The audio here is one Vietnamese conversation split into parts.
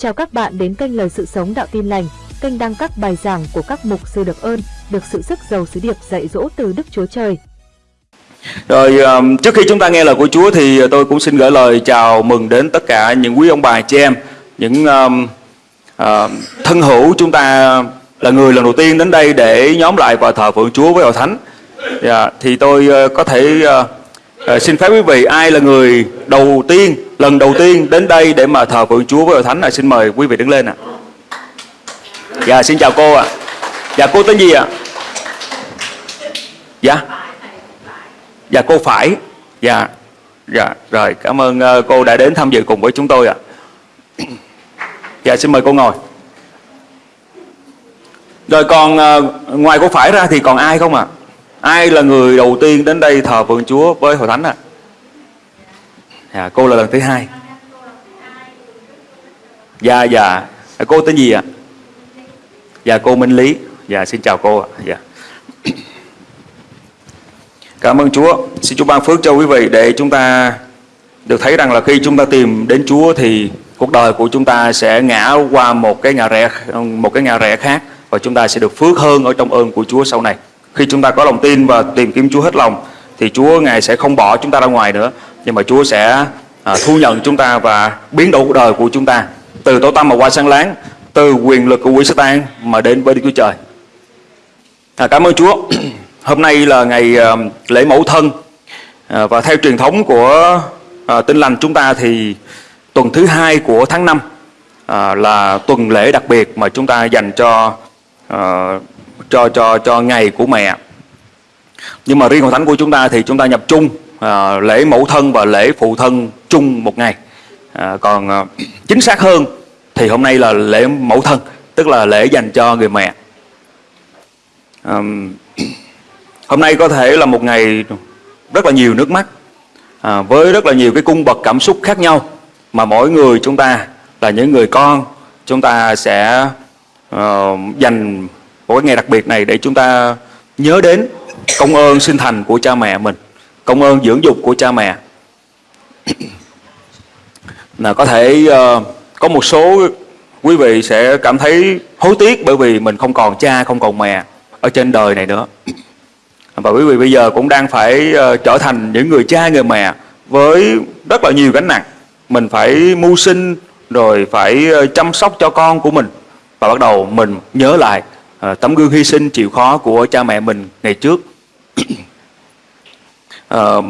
Chào các bạn đến kênh Lời Sự Sống Đạo Tin Lành, kênh đăng các bài giảng của các mục sư được ơn, được sự sức giàu sứ điệp dạy dỗ từ Đức Chúa Trời. Rồi um, trước khi chúng ta nghe lời của Chúa thì uh, tôi cũng xin gửi lời chào mừng đến tất cả những quý ông bà chị em, những um, uh, thân hữu chúng ta là người lần đầu tiên đến đây để nhóm lại và thờ phượng Chúa với hội thánh. Yeah, thì tôi uh, có thể uh, À, xin phép quý vị ai là người đầu tiên lần đầu tiên đến đây để mà thờ phượng Chúa với hội thánh là xin mời quý vị đứng lên ạ. Dạ xin chào cô ạ. Dạ cô tên gì ạ? Dạ. Dạ cô phải. Dạ. Dạ rồi cảm ơn ờ, cô đã đến tham dự cùng với chúng tôi ạ. Dạ xin mời cô ngồi. Rồi còn ờ, ngoài cô phải ra thì còn ai không ạ? À? Ai là người đầu tiên đến đây thờ phượng Chúa với hội thánh ạ? À? Cô là lần thứ hai. Dạ dạ. Cô tên gì ạ? À? Dạ cô Minh Lý. Dạ xin chào cô ạ. Dạ. Cảm ơn Chúa. Xin Chúa ban phước cho quý vị để chúng ta được thấy rằng là khi chúng ta tìm đến Chúa thì cuộc đời của chúng ta sẽ ngã qua một cái ngã rẽ, một cái ngã rẽ khác và chúng ta sẽ được phước hơn ở trong ơn của Chúa sau này. Khi chúng ta có lòng tin và tìm kiếm Chúa hết lòng thì Chúa ngài sẽ không bỏ chúng ta ra ngoài nữa, nhưng mà Chúa sẽ à, thu nhận chúng ta và biến đổi cuộc đời của chúng ta từ tối tăm mà qua sáng láng, từ quyền lực của quỷ Satan mà đến với Đức Chúa Trời. À, cảm ơn Chúa. Hôm nay là ngày à, lễ mẫu thân à, và theo truyền thống của à, Tin lành chúng ta thì tuần thứ hai của tháng 5 à, là tuần lễ đặc biệt mà chúng ta dành cho à, cho cho cho ngày của mẹ. Nhưng mà riêng hội thánh của chúng ta thì chúng ta nhập chung à, lễ mẫu thân và lễ phụ thân chung một ngày. À, còn à, chính xác hơn thì hôm nay là lễ mẫu thân, tức là lễ dành cho người mẹ. À, hôm nay có thể là một ngày rất là nhiều nước mắt à, với rất là nhiều cái cung bậc cảm xúc khác nhau mà mỗi người chúng ta là những người con chúng ta sẽ uh, dành của cái ngày đặc biệt này để chúng ta nhớ đến công ơn sinh thành của cha mẹ mình công ơn dưỡng dục của cha mẹ. Là có thể uh, có một số quý vị sẽ cảm thấy hối tiếc bởi vì mình không còn cha không còn mẹ ở trên đời này nữa. Và quý vị bây giờ cũng đang phải uh, trở thành những người cha người mẹ với rất là nhiều gánh nặng. Mình phải mưu sinh rồi phải ờ, chăm sóc cho con của mình. Và bắt đầu mình nhớ lại Ờ, tấm gương hy sinh chịu khó của cha mẹ mình ngày trước. Ờ,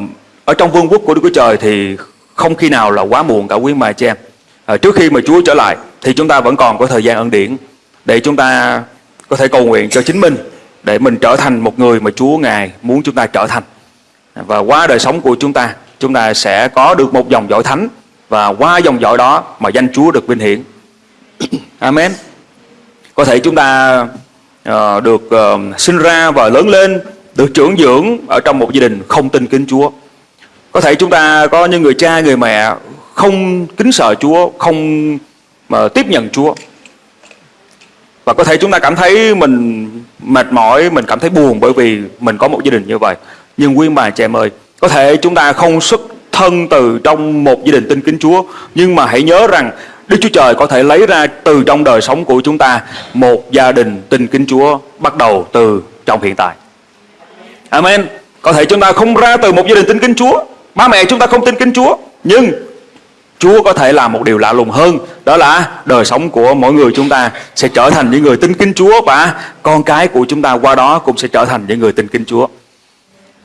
ở trong vương quốc của Đức Chúa Trời thì không khi nào là quá muộn cả quý mà cha em ờ, trước khi mà Chúa trở lại thì chúng ta vẫn còn có thời gian ân điển để chúng ta có thể cầu nguyện cho chính mình để mình trở thành một người mà Chúa ngài muốn chúng ta trở thành. Và qua đời sống của chúng ta chúng ta sẽ có được một dòng dõi thánh và qua dòng dõi đó mà danh Chúa được vinh hiển. Amen. Có thể chúng ta Ờ, được ờ, sinh ra và lớn lên được trưởng dưỡng ở trong một gia đình không tin kính Chúa. Có thể chúng ta có những người cha, người mẹ không kính sợ Chúa, không mà tiếp nhận Chúa. Và có thể chúng ta cảm thấy mình mệt mỏi, mình cảm thấy buồn bởi vì mình có một gia đình như vậy. Nhưng quý bà chị em ơi, có thể chúng ta không xuất thân từ trong một gia đình tin kính Chúa, nhưng mà hãy nhớ rằng Đức Chúa Trời có thể lấy ra từ trong đời sống của chúng ta một gia đình tin kính Chúa bắt đầu từ trong hiện tại. Amen. Có thể chúng ta không ra từ một gia đình tin kính Chúa, ba mẹ chúng ta không tin kính Chúa, nhưng Chúa có thể làm một điều lạ lùng hơn, đó là đời sống của mỗi người chúng ta sẽ trở thành những người tin kính Chúa và con cái của chúng ta qua đó cũng sẽ trở thành những người tin kính Chúa.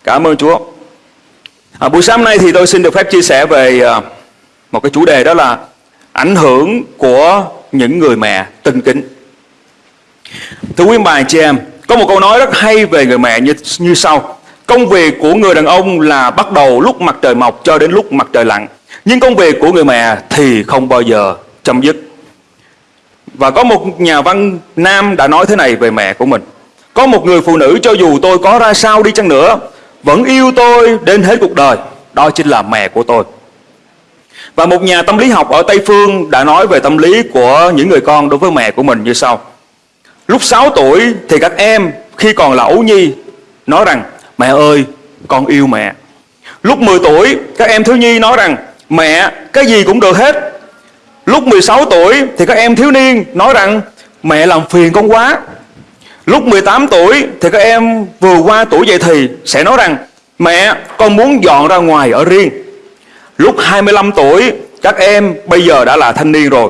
Cảm ơn Chúa. À, buổi sáng nay thì tôi xin được phép chia sẻ về à, một cái chủ đề đó là ảnh hưởng của những người mẹ tinh kính. Thưa quý bà chị em, có một câu nói rất hay về người mẹ như, như sau. Công việc của người đàn ông là bắt đầu lúc mặt trời mọc cho đến lúc mặt trời lặn. Nhưng công việc của người mẹ thì không bao giờ chấm dứt. Và có một nhà văn nam đã nói thế này về mẹ của mình. Có một người phụ nữ cho dù tôi có ra sao đi chăng nữa, vẫn yêu tôi đến hết cuộc đời. Đó chính là mẹ của tôi. Và một nhà tâm lý học ở Tây Phương đã nói về tâm lý của những người con đối với mẹ của mình như sau. Lúc 6 tuổi thì các em khi còn là ấu nhi nói rằng, mẹ ơi, con yêu mẹ. Lúc 10 tuổi, các em thiếu nhi nói rằng, mẹ, cái gì cũng được hết. Lúc 16 tuổi thì các em thiếu niên nói rằng, mẹ làm phiền con quá. Lúc 18 tuổi thì các em vừa qua tuổi dậy thì sẽ nói rằng, mẹ, con muốn dọn ra ngoài ở riêng. Lúc 25 tuổi, các em bây giờ đã là thanh niên rồi.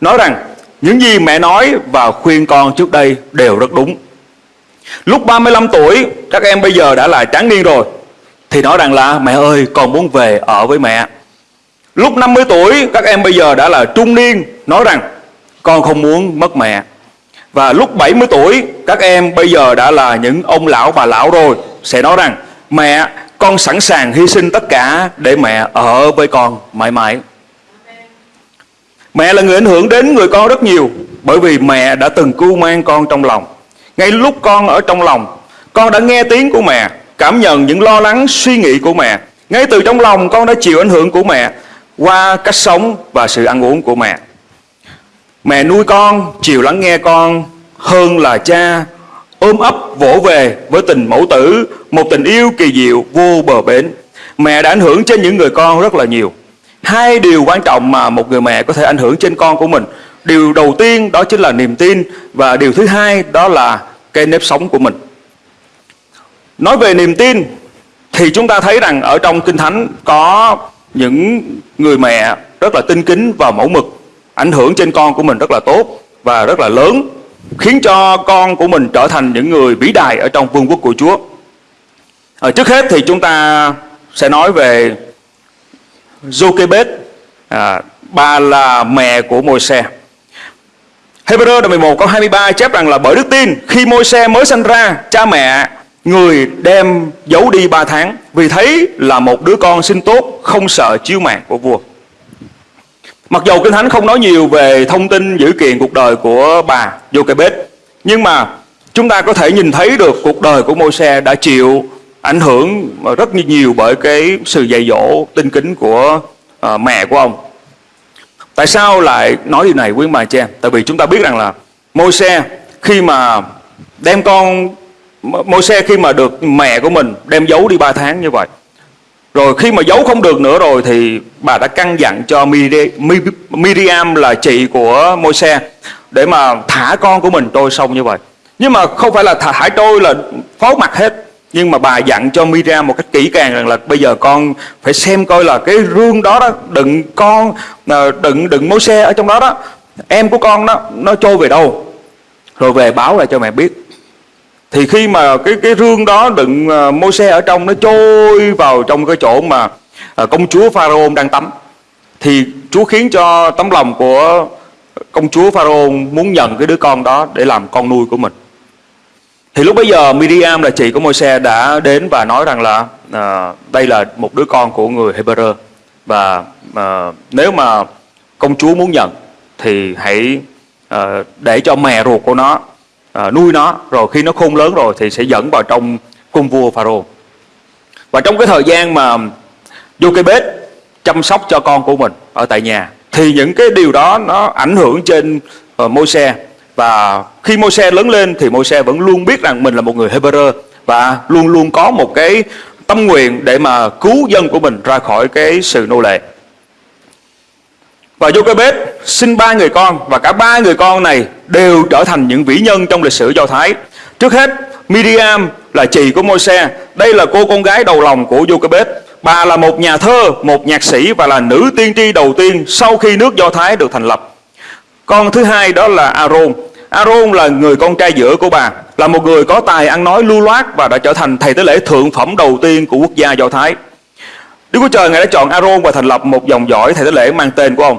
Nói rằng, những gì mẹ nói và khuyên con trước đây đều rất đúng. Lúc 35 tuổi, các em bây giờ đã là tráng niên rồi thì nói rằng là, mẹ ơi, con muốn về ở với mẹ. Lúc 50 tuổi, các em bây giờ đã là trung niên, nói rằng, con không muốn mất mẹ. Và lúc 70 tuổi, các em bây giờ đã là những ông lão bà lão rồi, sẽ nói rằng, mẹ con sẵn sàng hy sinh tất cả để mẹ ở với con mãi mãi. Mẹ là người ảnh hưởng đến người con rất nhiều bởi vì mẹ đã từng cưu mang con trong lòng. Ngay lúc con ở trong lòng, con đã nghe tiếng của mẹ, cảm nhận những lo lắng suy nghĩ của mẹ. Ngay từ trong lòng con đã chịu ảnh hưởng của mẹ qua cách sống và sự ăn uống của mẹ. Mẹ nuôi con, chịu lắng nghe con hơn là cha ôm ấp vỗ về với tình mẫu tử, một tình yêu kỳ diệu vô bờ bến. Mẹ đã ảnh hưởng trên những người con rất là nhiều. Hai điều quan trọng mà một người mẹ có thể ảnh hưởng trên con của mình. Điều đầu tiên đó chính là niềm tin và điều thứ hai đó là cái nếp sống của mình. Nói về niềm tin thì chúng ta thấy rằng ở trong Kinh Thánh có những người mẹ rất là tinh kính và mẫu mực ảnh hưởng trên con của mình rất là tốt và rất là lớn khiến cho con của mình trở thành những người vĩ đại ở trong vương quốc của Chúa. À, trước hết thì chúng ta sẽ nói về Jochebed, à, bà là mẹ của Môi-se. Hebrew đoạn 11 câu 23 chép rằng là bởi đức tin khi Môi-se mới sinh ra, cha mẹ người đem giấu đi 3 tháng vì thấy là một đứa con sinh tốt không sợ chiếu mạng của vua. Mặc dù Kinh Thánh không nói nhiều về thông tin dữ kiện cuộc đời của bà Jochebed, nhưng mà chúng ta có thể nhìn thấy được cuộc đời của Môi-se đã chịu ảnh hưởng rất nhiều bởi cái sự dạy dỗ tinh kính của uh, mẹ của ông. Tại sao lại nói điều này quý bà chị em? Tại vì chúng ta biết rằng là Môi-se khi mà đem con Môi-se khi mà được mẹ của mình đem giấu đi 3 tháng như vậy rồi khi mà giấu không được nữa rồi thì bà đã căn dặn cho Miriam là chị của Môi-se để mà thả con của mình trôi sông như vậy. Nhưng mà không phải là thả, thả trôi là phó mặt hết. Nhưng mà bà dặn cho Miriam một cách kỹ càng rằng là bây giờ con phải xem coi là cái rương đó đó đựng con ờ, đựng đựng Môi-se ở trong đó đó em của con đó nó trôi về đâu rồi về báo lại cho mẹ biết thì khi mà cái cái rương đó đựng à, uh, môi xe ở trong nó trôi vào trong cái chỗ mà uh, công chúa pharaoh đang tắm thì Chúa khiến cho tấm lòng của công chúa pharaoh muốn nhận cái đứa con đó để làm con nuôi của mình. Thì lúc bấy giờ Miriam là chị của môi xe đã đến và nói rằng là uh, đây là một đứa con của người Hebrew và uh, nếu mà công chúa muốn nhận thì hãy uh, để cho mẹ ruột của nó à, nuôi nó rồi khi nó khôn lớn rồi thì sẽ dẫn vào trong cung vua Pharaoh và trong cái thời gian mà vô cái bếp chăm sóc cho con của mình ở tại nhà thì những cái điều đó nó ảnh hưởng trên uh, Môi-se và khi Môi-se lớn lên thì Môi-se vẫn luôn biết rằng mình là một người Hebrew và luôn luôn có một cái tâm nguyện để mà cứu dân của mình ra khỏi cái sự nô lệ. Và Jochebed sinh ba người con và cả ba người con này đều trở thành những vĩ nhân trong lịch sử Do Thái. Trước hết, Miriam là chị của Môi-se. Đây là cô con gái đầu lòng của Jochebed. Bà là một nhà thơ, một nhạc sĩ và là nữ tiên tri đầu tiên sau khi nước Do Thái được thành lập. Con thứ hai đó là Aaron. Aaron là người con trai giữa của bà, là một người có tài ăn nói lưu loát và đã trở thành thầy tế lễ thượng phẩm đầu tiên của quốc gia Do Thái. Đức Chúa Trời Ngài đã chọn Aaron và thành lập một dòng dõi thầy tế lễ mang tên của ông.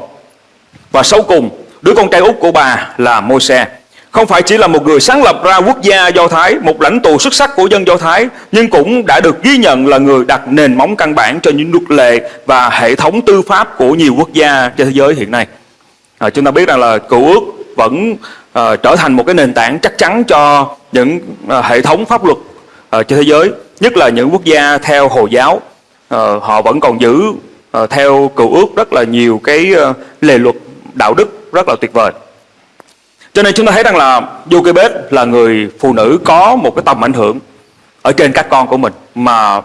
Và sau cùng, đứa con trai út của bà là Môi-se. Không phải chỉ là một người sáng lập ra quốc gia Do Thái, một lãnh tụ xuất sắc của dân Do Thái, nhưng cũng đã được ghi nhận là người đặt nền móng căn bản cho những luật lệ và hệ thống tư pháp của nhiều quốc gia trên thế giới hiện nay. À, chúng ta biết rằng là cựu ước vẫn à, trở thành một cái nền tảng chắc chắn cho những à, hệ thống pháp luật à, trên thế giới, nhất là những quốc gia theo Hồi giáo. À, họ vẫn còn giữ à, theo cựu ước rất là nhiều cái à, lề luật đạo đức rất là tuyệt vời. Cho nên chúng ta thấy rằng là Jochebed là người phụ nữ có một cái tầm ảnh hưởng ở trên các con của mình mà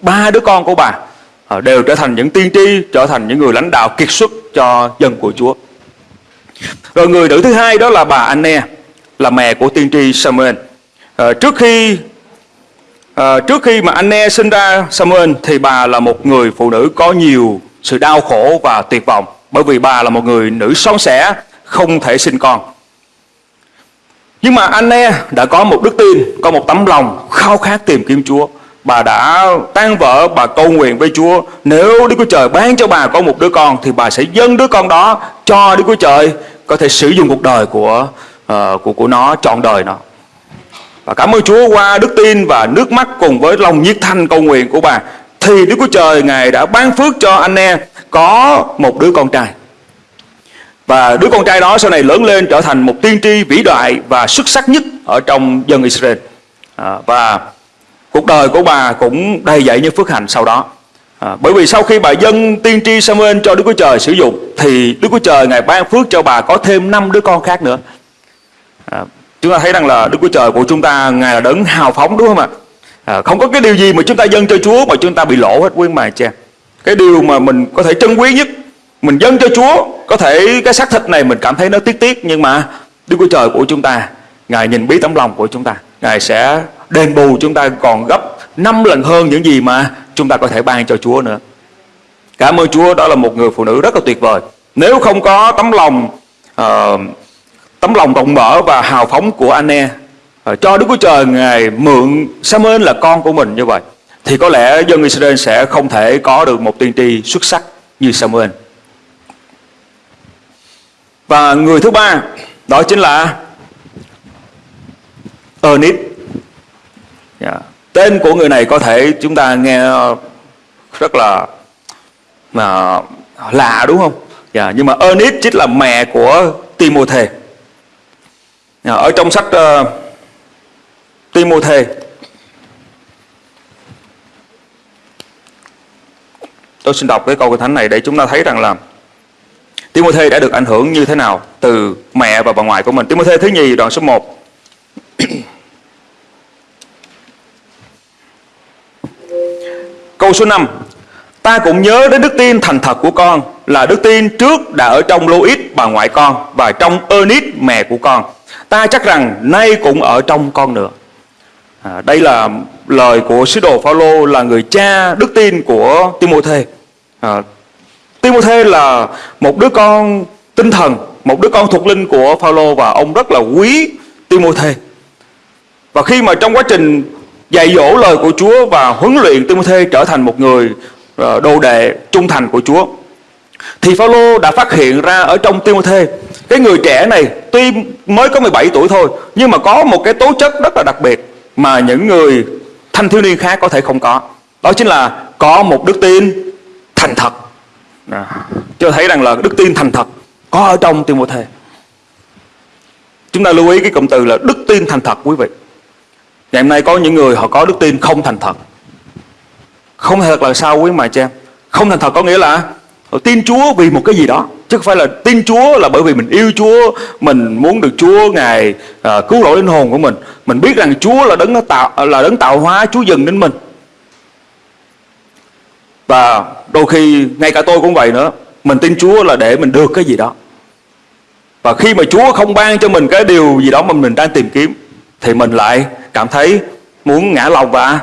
ba đứa con của bà à, đều trở thành những tiên tri, trở thành những người lãnh đạo kiệt xuất cho dân của Chúa. Rồi người nữ thứ hai đó là bà Anne, là mẹ của tiên tri Samuel. À, trước khi à, trước khi mà Anne sinh ra Samuel thì bà là một người phụ nữ có nhiều sự đau khổ và tuyệt vọng bởi vì bà là một người nữ son sẻ không thể sinh con. Nhưng mà Anne đã có một đức tin, có một tấm lòng khao khát tìm kiếm Chúa. Bà đã tan vỡ, bà cầu nguyện với Chúa. Nếu Đức Chúa Trời ban cho bà có một đứa con thì bà sẽ dâng đứa con đó cho Đức Chúa Trời có thể sử dụng cuộc đời của uh, của của nó trọn đời nó. Và cảm ơn Chúa qua đức tin và nước mắt cùng với lòng nhiệt thành cầu nguyện của bà thì Đức Chúa Trời Ngài đã ban phước cho anh em có một đứa con trai. Và đứa con trai đó sau này lớn lên trở thành một tiên tri vĩ đại và xuất sắc nhất ở trong dân Israel. À, và cuộc đời của bà cũng đầy dậy những phước hạnh sau đó. À, bởi vì sau khi bà dân tiên tri Samuel cho Đức Chúa Trời sử dụng thì Đức Chúa Trời ngài ban phước cho bà có thêm năm đứa con khác nữa. À, chúng ta thấy rằng là Đức Chúa Trời của chúng ta ngài là đấng hào phóng đúng không ạ? À, không có cái điều gì mà chúng ta dâng cho Chúa mà chúng ta bị lỗ hết quý mà cha. Cái điều mà mình có thể trân quý nhất mình dâng cho Chúa có thể cái xác thịt này mình cảm thấy nó tiếc tiếc nhưng mà Đức Chúa Trời của chúng ta Ngài nhìn biết tấm lòng của chúng ta Ngài sẽ đền bù chúng ta còn gấp năm lần hơn những gì mà chúng ta có thể ban cho Chúa nữa. Cảm ơn Chúa đó là một người phụ nữ rất là tuyệt vời. Nếu không có tấm lòng uh, tấm lòng rộng mở và hào phóng của Anne uh, ờ, cho Đức Chúa Trời Ngài mượn Samuel là con của mình như vậy thì có lẽ dân Israel sẽ không thể có được một tiên tri xuất sắc như Samuel. Và người thứ ba đó chính là Ernest. Yeah. Tên của người này có thể chúng ta nghe rất là mà lạ đúng không? Yeah. Dạ, nhưng mà Ernest chính là mẹ của Timothy. Yeah. Dạ, ở trong sách ờ, uh, Timothy Tôi xin đọc cái câu kinh thánh này để chúng ta thấy rằng là Timothy đã được ảnh hưởng như thế nào từ mẹ và bà ngoại của mình. Timothy thứ nhì đoạn số 1. Câu số 5 Ta cũng nhớ đến đức tin thành thật của con Là đức tin trước đã ở trong Lois bà ngoại con Và trong Ernest mẹ của con Ta chắc rằng nay cũng ở trong con nữa à, Đây là lời của sứ đồ Phaolô là người cha đức tin của Timôthê. à, Timôthê là một đứa con tinh thần, một đứa con thuộc linh của Phaolô và ông rất là quý Timôthê. Và khi mà trong quá trình dạy dỗ lời của Chúa và huấn luyện Timôthê trở thành một người à, đồ đệ trung thành của Chúa thì Phaolô đã phát hiện ra ở trong Timôthê cái người trẻ này tuy mới có 17 tuổi thôi nhưng mà có một cái tố chất rất là đặc biệt mà những người thanh thiếu niên khác có thể không có. Đó chính là có một đức tin thành thật đó. Cho thấy rằng là đức tin thành thật có ở trong Timothy. Chúng ta lưu ý cái cụm từ là đức tin thành thật quý vị. Ngày hôm nay có những người họ có đức tin không thành thật. Không thành thật là sao quý mà em? Không thành thật có nghĩa là họ tin Chúa vì một cái gì đó chứ không phải là tin Chúa là bởi vì mình yêu Chúa, mình muốn được Chúa ngài à, cứu rỗi linh hồn của mình. Mình biết rằng Chúa là đấng tạo là đấng tạo hóa, Chúa dừng đến mình. Và đôi khi ngay cả tôi cũng vậy nữa. Mình tin Chúa là để mình được cái gì đó. Và khi mà Chúa không ban cho mình cái điều gì đó mà mình đang tìm kiếm Thì mình lại cảm thấy muốn ngã lòng và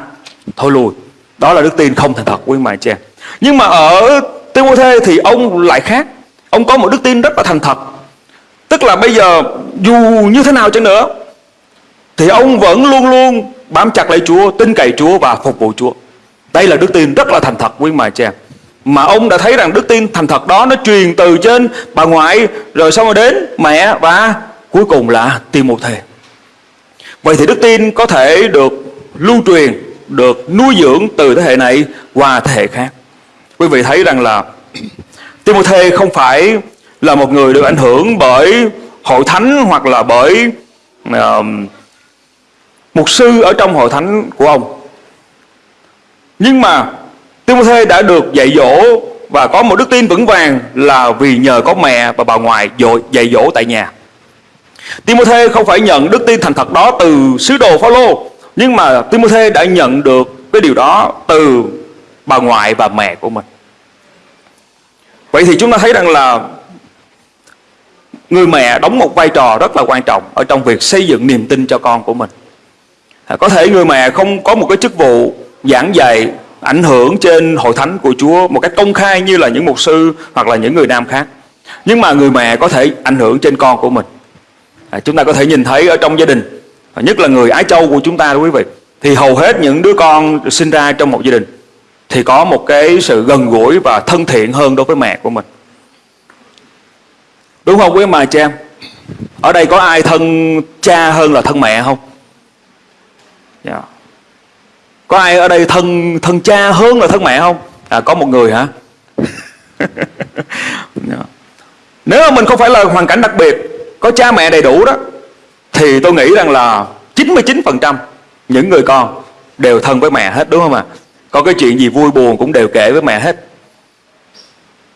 thôi lùi Đó là đức tin không thành thật quý mài em, Nhưng mà ở Timothée thì ông lại khác. Ông có một đức tin rất là thành thật. Tức là bây giờ dù như thế nào chăng nữa, Thì ông vẫn luôn luôn bám chặt lấy Chúa, Tin cậy Chúa và phục vụ Chúa. Đây là đức tin rất là thành thật, quý mà cha Mà ông đã thấy rằng đức tin thành thật đó Nó truyền từ trên bà ngoại, Rồi xong rồi đến mẹ và cuối cùng là Timothy Vậy thì đức tin có thể được lưu truyền, Được nuôi dưỡng từ thế hệ này qua thế hệ khác. Quý vị thấy rằng là Timothy không phải là một người được ảnh hưởng bởi hội thánh hoặc là bởi uh, mục sư ở trong hội thánh của ông nhưng mà Timothy đã được dạy dỗ và có một đức tin vững vàng là vì nhờ có mẹ và bà ngoại dạy dỗ tại nhà. Timothy không phải nhận đức tin thành thật đó từ sứ đồ Phaolô, nhưng mà Timothy đã nhận được cái điều đó từ bà ngoại và mẹ của mình vậy thì chúng ta thấy rằng là người mẹ đóng một vai trò rất là quan trọng ở trong việc xây dựng niềm tin cho con của mình. À, có thể người mẹ không có một cái chức vụ giảng dạy ảnh hưởng trên hội thánh của Chúa một cách công khai như là những mục sư hoặc là những người nam khác nhưng mà người mẹ có thể ảnh hưởng trên con của mình. À, chúng ta có thể nhìn thấy ở trong gia đình à, nhất là người ái châu của chúng ta đó quý vị thì hầu hết những đứa con sinh ra trong một gia đình thì có một cái sự gần gũi và thân thiện hơn đối với mẹ của mình đúng không quý mà cha em ở đây có ai thân cha hơn là thân mẹ không yeah. Có ai ở đây thân thân cha hơn là thân mẹ không à có một người hả yeah. Dạ. Nếu mà mình không phải là hoàn cảnh đặc biệt, có cha mẹ đầy đủ đó, thì tôi nghĩ rằng là 99% những người con đều thân với mẹ hết, đúng không ạ? Có cái chuyện gì vui buồn cũng đều kể với mẹ hết.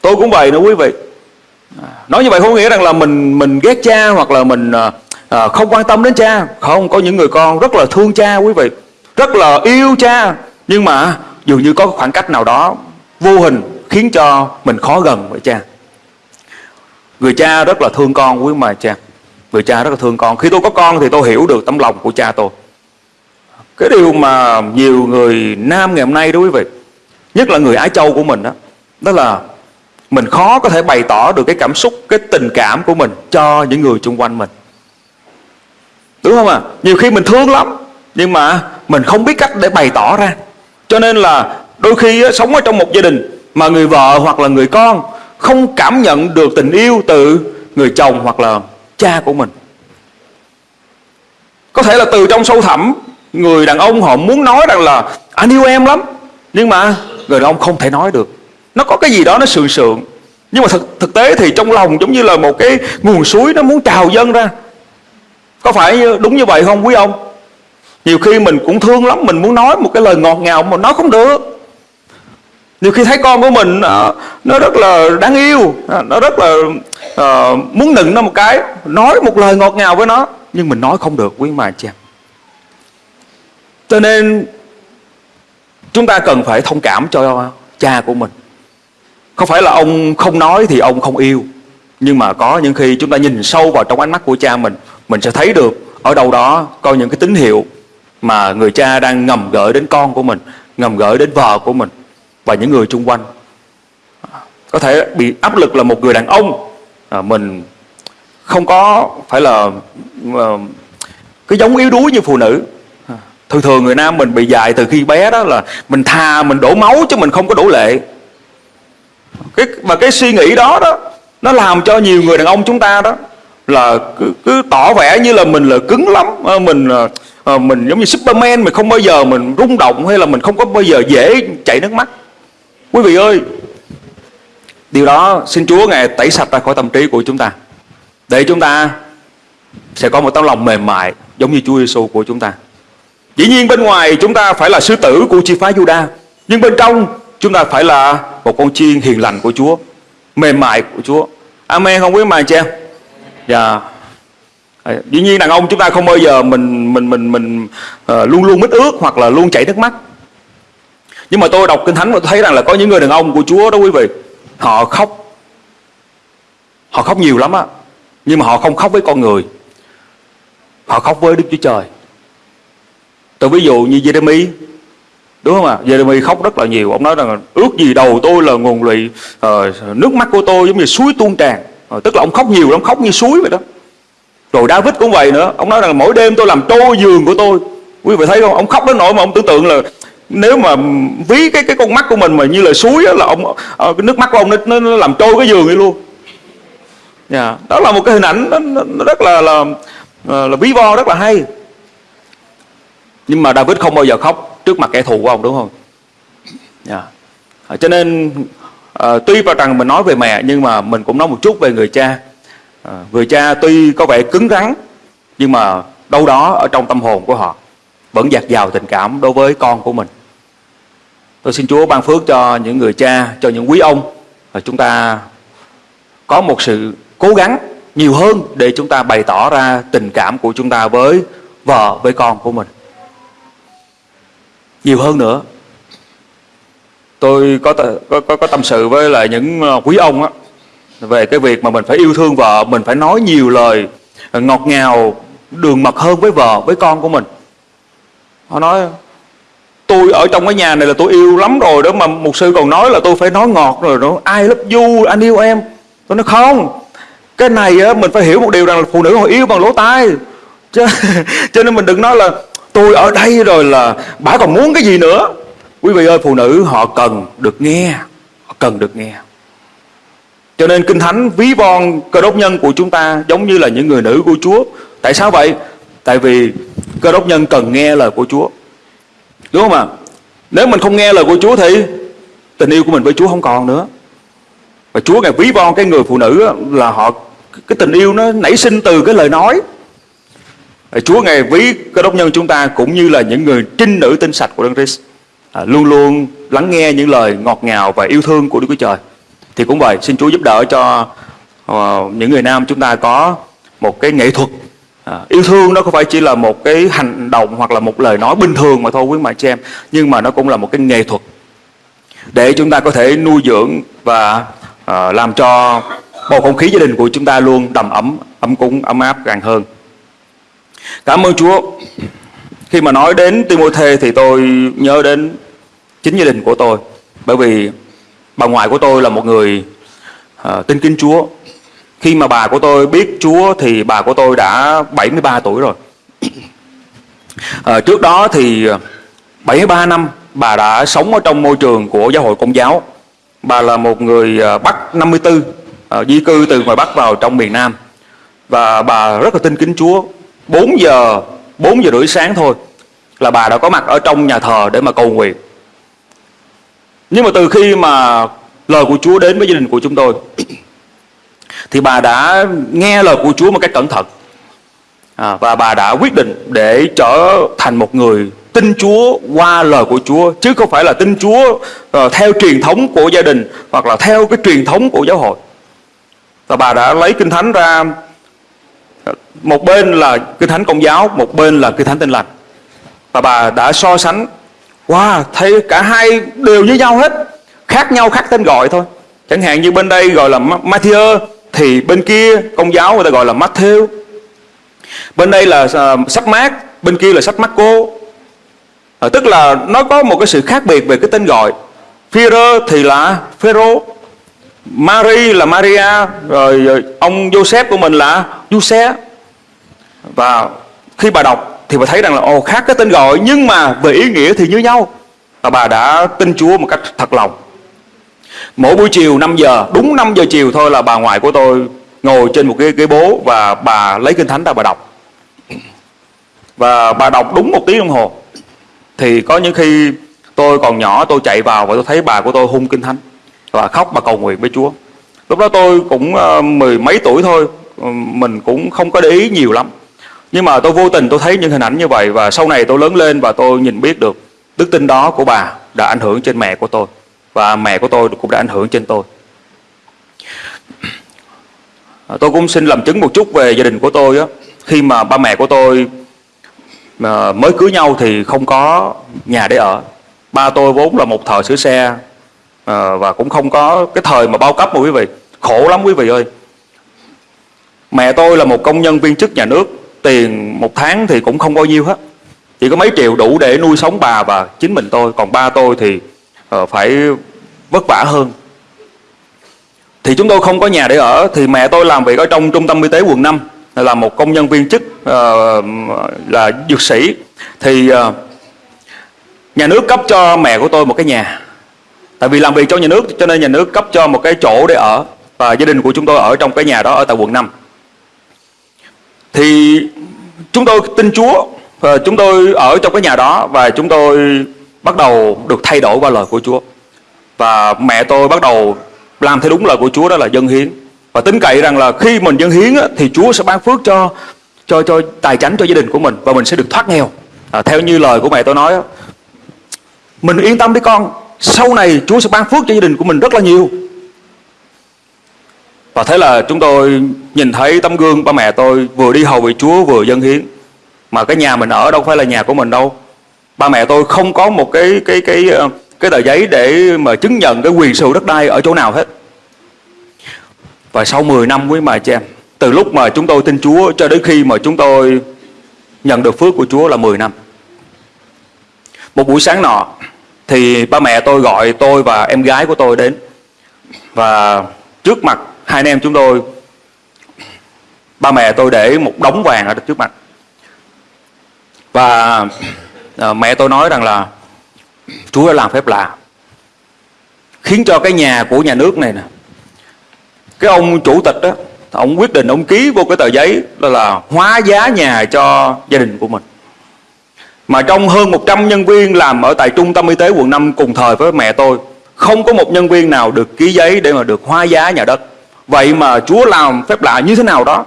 Tôi cũng vậy nữa quý vị. Nói như vậy không nghĩa rằng là mình mình ghét cha hoặc là mình à, à, không quan tâm đến cha. Không, có những người con rất là thương cha quý vị. Rất là yêu cha. Nhưng mà dường như có khoảng cách nào đó vô hình khiến cho mình khó gần với cha. Người cha rất là thương con quý mà cha. Người cha rất là thương con. Khi tôi có con thì tôi hiểu được tấm lòng của cha tôi. Cái điều mà nhiều người nam ngày hôm nay đó quý vị Nhất là người Ái Châu của mình đó Đó là mình khó có thể bày tỏ được cái cảm xúc, cái tình cảm của mình cho những người xung quanh mình. Đúng không ạ? À? Nhiều khi mình thương lắm, nhưng mà mình không biết cách để bày tỏ ra. Cho nên là đôi khi á, sống ở trong một gia đình mà người vợ hoặc là người con không cảm nhận được tình yêu từ người chồng hoặc là cha của mình. Có thể là từ trong sâu thẳm người đàn ông họ muốn nói rằng là anh yêu em lắm. Nhưng mà người đàn ông không thể nói được. Nó có cái gì đó nó sượng sượng. Nhưng mà thực, thực tế thì trong lòng giống như là một cái nguồn suối nó muốn trào dâng ra. Có phải đúng như vậy không quý ông? Nhiều khi mình cũng thương lắm mình muốn nói một cái lời ngọt ngào mà nói không được. Nhiều khi thấy con của mình à, nó rất là đáng yêu à, nó rất là uh, muốn nựng nó một cái nói một lời ngọt ngào với nó nhưng mình nói không được quý mà cha cho nên chúng ta cần phải thông cảm cho cha của mình. Không phải là ông không nói thì ông không yêu nhưng mà có những khi chúng ta nhìn sâu vào trong ánh mắt của cha mình mình sẽ thấy được ở đâu đó có những cái tín hiệu mà người cha đang ngầm gửi đến con của mình ngầm gửi đến vợ của mình và những người xung quanh. Có thể bị áp lực là một người đàn ông à, mình không có phải là à, cái giống yếu đuối như phụ nữ thường thường người nam mình bị dạy từ khi bé đó là mình thà mình đổ máu chứ mình không có đổ lệ. Cái và cái suy nghĩ đó đó nó làm cho nhiều người đàn ông chúng ta đó là cứ, cứ tỏ vẻ như là mình là cứng lắm ờ, mình ờ, ờ, mình giống như Superman mình không bao giờ mình rung động hay là mình không có bao giờ dễ chảy nước mắt. Quý vị ơi điều đó xin Chúa ngài tẩy sạch ra khỏi tâm trí của chúng ta để chúng ta sẽ có một tấm lòng mềm mại giống như Chúa Giêsu của chúng ta. Dĩ nhiên bên ngoài chúng ta phải là sứ tử của chi phái Juda Nhưng bên trong chúng ta phải là một con chiên hiền lành của Chúa Mềm mại của Chúa. Amen không quý mà chị em Dạ ờ, Dĩ nhiên đàn ông chúng ta không bao giờ mình mình mình mình uh, luôn luôn mít ướt hoặc là luôn chảy nước mắt. Nhưng mà tôi đọc Kinh Thánh và tôi thấy rằng là có những người đàn ông của Chúa đó quý vị Họ khóc. Họ khóc nhiều lắm á Nhưng mà họ không khóc với con người Họ khóc với Đức Chúa Trời tôi ví dụ như Jeremy đúng không ạ? À? Jeremy khóc rất là nhiều. Ông nói rằng ước gì đầu tôi là nguồn lụy uh, nước mắt của tôi giống như suối tuôn tràn. Uh, tức là ông khóc nhiều lắm khóc như suối vậy đó. Rồi David cũng vậy nữa. Ông nói rằng mỗi đêm tôi làm trôi giường của tôi. Quý vị thấy không? Ông khóc đến nỗi mà ông tưởng tượng là nếu mà ví cái cái con mắt của mình mà như là suối đó, là ông ờ, cái nước mắt của ông nó, nó, nó làm trôi cái giường đi luôn. Yeah. Đó là một cái hình ảnh nó, nó rất là là, là, là ví von rất là hay nhưng mà David không bao giờ khóc trước mặt kẻ thù của ông đúng không? Yeah. Cho nên à, tuy vào rằng mình nói về mẹ nhưng mà mình cũng nói một chút về người cha. À, người cha tuy có vẻ cứng rắn nhưng mà đâu đó ở trong tâm hồn của họ vẫn dạt dào tình cảm đối với con của mình. Tôi xin Chúa ban phước cho những người cha cho những quý ông. Và chúng ta có một sự cố gắng nhiều hơn để chúng ta bày tỏ ra tình cảm của chúng ta với vợ với con của mình nhiều hơn nữa. Tôi có có có, có tâm sự với lại những ờ, quý ông á về cái việc mà mình phải yêu thương vợ mình phải nói nhiều lời ờ, ngọt ngào đường mật hơn với vợ với con của mình. Họ nói tôi ở trong cái nhà này là tôi yêu lắm rồi đó mà một sư còn nói là tôi phải nói ngọt rồi đó. Ai love you anh yêu em. Tôi nói không cái này á mình phải hiểu một điều rằng là phụ nữ họ yêu bằng lỗ tai. Cho, cho nên mình đừng nói là tôi ở đây rồi là bà còn muốn cái gì nữa? Quý vị ơi, phụ nữ, họ cần được nghe. Họ cần được nghe. Cho nên kinh thánh ví von cơ đốc nhân của chúng ta giống như là những người nữ của Chúa. Tại sao vậy? Tại vì cơ đốc nhân cần nghe lời của Chúa. Đúng không ạ? Nếu mình không nghe lời của Chúa thì tình yêu của mình với Chúa không còn nữa. Và Chúa ngài ví von cái người phụ nữ là họ, cái tình yêu nó nảy sinh từ cái lời nói. Ờ, Chúa ngài ví cơ đốc nhân chúng ta cũng như là những người trinh nữ tinh sạch của Đấng Christ. À, luôn luôn lắng nghe những lời ngọt ngào và yêu thương của Đức Chúa Trời. Thì cũng vậy xin Chúa giúp đỡ cho uh, những người nam chúng ta có một cái nghệ thuật. À, yêu thương nó không phải chỉ là một cái hành động hoặc là một lời nói bình thường mà thôi quý mẹ chị em nhưng mà nó cũng là một cái nghệ thuật để chúng ta có thể nuôi dưỡng và uh, làm cho bầu không khí gia đình của chúng ta luôn đầm ấm ấm cúng ấm áp càng hơn cảm ơn Chúa. Khi mà nói đến Timôthê thì tôi nhớ đến chính gia đình của tôi. Bởi vì bà ngoại của tôi là một người uh, tin kính Chúa. Khi mà bà của tôi biết Chúa thì bà của tôi đã 73 tuổi rồi. Uh, trước đó thì à, 73 năm bà đã sống ở trong môi trường của giáo hội công giáo. Bà là một người Bắc 54 uh, di cư từ ngoài Bắc vào trong miền Nam. Và bà rất là tin kính Chúa. 4 giờ 4 giờ rưỡi sáng thôi là bà đã có mặt ở trong nhà thờ để mà cầu nguyện. Nhưng mà từ khi mà lời của Chúa đến với gia đình của chúng tôi thì bà đã nghe lời của Chúa một cách cẩn thận. À, và bà đã quyết định để trở thành một người tin Chúa qua lời của Chúa chứ không phải là tin Chúa uh, theo truyền thống của gia đình hoặc là theo cái truyền thống của giáo hội. Và bà đã lấy kinh thánh ra một bên là kinh thánh công giáo một bên là kinh thánh tin lành. Và bà đã so sánh wow thấy cả hai đều với nhau hết khác nhau khác tên gọi thôi. Chẳng hạn như bên đây gọi là Matthew thì bên kia công giáo người ta gọi là Matthew. Bên đây là uh, sách mát bên kia là sách Marco. À, tức là nó có một cái sự khác biệt về cái tên gọi. Führer thì là Phêrô Mary là Maria rồi, rồi ông Joseph của mình là Giuse và khi bà đọc thì bà thấy rằng là ồ khác cái tên gọi nhưng mà về ý nghĩa thì như nhau và bà đã tin Chúa một cách thật lòng Mỗi buổi chiều 5 giờ, đúng 5 giờ chiều thôi là bà ngoại của tôi ngồi trên một cái ghế bố và bà lấy kinh thánh ra bà đọc. Và bà đọc đúng một tiếng đồng hồ. Thì có những khi tôi còn nhỏ tôi chạy vào và tôi thấy bà của tôi hung kinh thánh và khóc và cầu nguyện với Chúa. Lúc đó tôi cũng uh, mười mấy tuổi thôi, ờ, mình cũng không có để ý nhiều lắm. Nhưng mà tôi vô tình tôi thấy những hình ảnh như vậy và sau này tôi lớn lên và tôi nhìn biết được đức tin đó của bà đã ảnh hưởng trên mẹ của tôi và mẹ của tôi cũng đã ảnh hưởng trên tôi. À, tôi cũng xin làm chứng một chút về gia đình của tôi á. Khi mà ba mẹ của tôi ờ, mới cưới nhau thì không có nhà để ở. Ba tôi vốn là một thợ sửa xe à, và cũng không có cái thời mà bao cấp mà quý vị. Khổ lắm quý vị ơi. Mẹ tôi là một công nhân viên chức nhà nước, tiền một tháng thì cũng không bao nhiêu hết. Chỉ có mấy triệu đủ để nuôi sống bà và chính mình tôi, còn ba tôi thì uh, phải vất vả hơn thì chúng tôi không có nhà để ở thì mẹ tôi làm việc ở trong trung tâm y tế quận 5 là một công nhân viên chức uh, là dược sĩ thì uh, nhà nước cấp cho mẹ của tôi một cái nhà tại vì làm việc cho nhà nước cho nên nhà nước cấp cho một cái chỗ để ở và gia đình của chúng tôi ở trong cái nhà đó ở tại quận 5 thì chúng tôi tin Chúa và chúng tôi ở trong cái nhà đó và chúng tôi bắt đầu được thay đổi qua lời của Chúa. Và mẹ tôi bắt đầu làm theo đúng lời của Chúa đó là dân hiến. Và tính cậy rằng là khi mình dân hiến thì Chúa sẽ ban phước cho cho cho tài chánh cho gia đình của mình và mình sẽ được thoát nghèo. À, theo như lời của mẹ tôi nói mình yên tâm đi con sau này Chúa sẽ ban phước cho gia đình của mình rất là nhiều và thế là chúng tôi nhìn thấy tấm gương ba mẹ tôi vừa đi hầu vị Chúa vừa dân hiến mà cái nhà mình ở đâu phải là nhà của mình đâu ba mẹ tôi không có một cái cái cái ờ, cái tờ giấy để mà chứng nhận cái quyền sở hữu đất đai ở chỗ nào hết. Và sau 10 năm quý mà chị em, từ lúc mà chúng tôi tin Chúa cho đến khi mà chúng tôi nhận được phước của Chúa là 10 năm. Một buổi sáng nọ thì ba mẹ tôi gọi tôi và em gái của tôi đến. Và trước mặt hai anh em chúng tôi ba mẹ tôi để một đống vàng ở trước mặt. Và à, mẹ tôi nói rằng là Chúa đã làm phép lạ khiến cho cái nhà của nhà nước này nè cái ông chủ tịch đó ông quyết định ông ký vô cái tờ giấy đó là hóa giá nhà cho gia đình của mình mà trong hơn 100 nhân viên làm ở tại trung tâm y tế quận 5 cùng thời với mẹ tôi, không có một nhân viên nào được ký giấy để mà được hóa giá nhà đất. Vậy mà Chúa làm phép lạ như thế nào đó,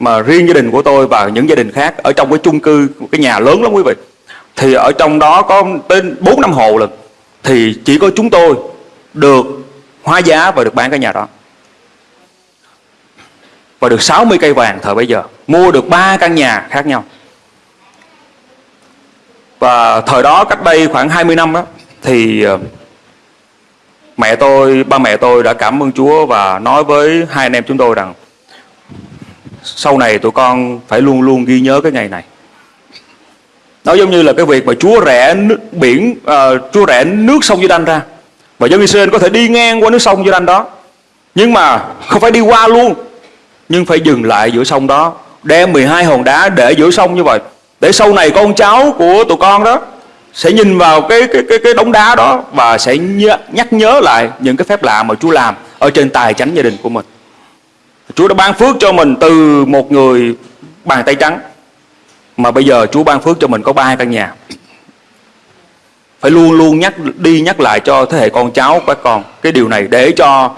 mà riêng gia đình của tôi và những gia đình khác ở trong cái chung cư, một cái nhà lớn lắm quý vị. Thì ở trong đó có tên 4 năm hộ lần thì chỉ có chúng tôi được hóa giá và được bán cái nhà đó. Và được 60 cây vàng thời bây giờ. Mua được ba căn nhà khác nhau và thời đó cách đây khoảng 20 năm đó thì ờ, mẹ tôi ba mẹ tôi đã cảm ơn Chúa và nói với hai anh em chúng tôi rằng sau này tụi con phải luôn luôn ghi nhớ cái ngày này. Nó giống như là cái việc mà Chúa rẽ nước, biển uh, Chúa rẽ nước sông Giê-đanh ra. Và dân Israel có thể đi ngang qua nước sông Giê-đanh đó nhưng mà không phải đi qua luôn nhưng phải dừng lại giữa sông đó đem 12 hòn đá để giữa sông như vậy để sau này con cháu của tụi con đó sẽ nhìn vào cái cái cái cái đống đá đó và sẽ nhớ, nhắc nhớ lại những cái phép lạ mà Chúa làm ở trên tài chánh gia đình của mình. Chúa đã ban phước cho mình từ một người bàn tay trắng mà bây giờ Chúa ban phước cho mình có ba căn nhà. Phải luôn luôn nhắc đi nhắc lại cho thế hệ con cháu của các con cái điều này để cho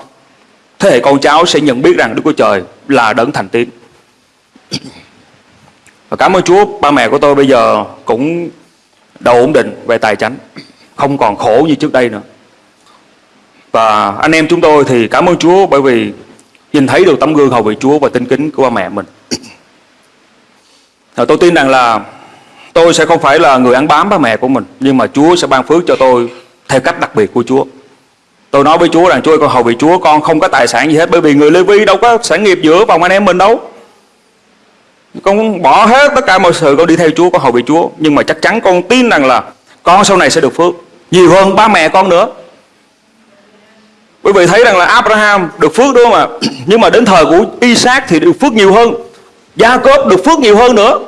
thế hệ con cháu sẽ nhận biết rằng Đức Chúa Trời là đấng thành tín. Và cảm ơn Chúa, ba mẹ của tôi bây giờ cũng đầu ổn định về tài chính, không còn khổ như trước đây nữa. Và anh em chúng tôi thì cảm ơn Chúa bởi vì nhìn thấy được tấm gương hầu vị Chúa và tinh kính của ba mẹ mình. Và tôi tin rằng là tôi sẽ không phải là người ăn bám ba mẹ của mình, nhưng mà Chúa sẽ ban phước cho tôi theo cách đặc biệt của Chúa. Tôi nói với Chúa rằng Chúa con hầu vị Chúa con không có tài sản gì hết bởi vì người Lê Vi đâu có sản nghiệp giữa vòng anh em mình đâu. Con bỏ hết tất cả mọi sự con đi theo Chúa, con hầu bị Chúa. Nhưng mà chắc chắn con tin rằng là con sau này sẽ được phước. Nhiều hơn ba mẹ con nữa. Bởi vì thấy rằng là Abraham được phước đúng không ạ? Nhưng mà đến thời của Isaac thì được phước nhiều hơn. Gia Cốp được phước nhiều hơn nữa.